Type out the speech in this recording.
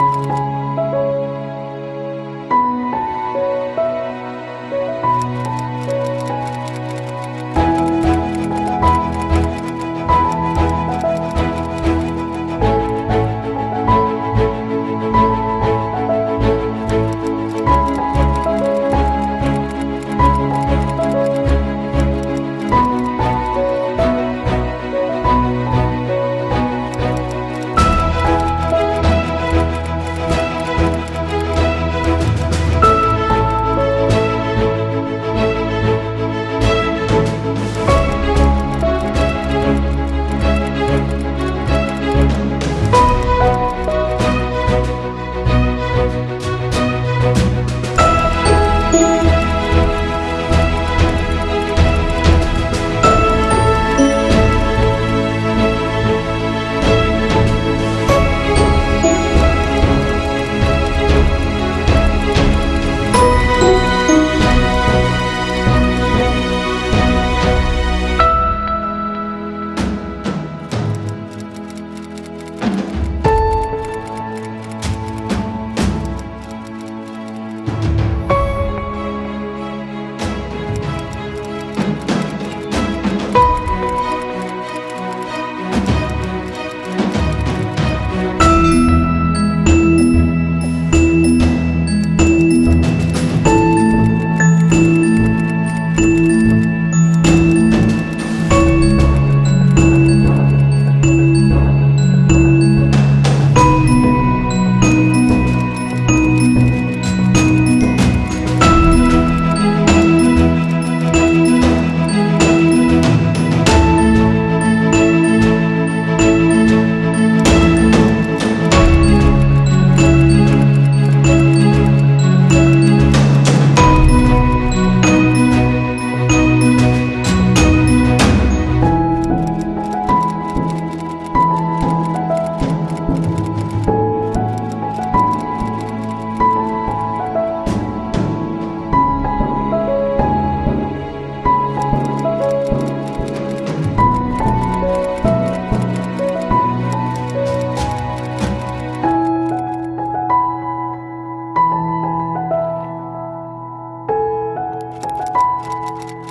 Música you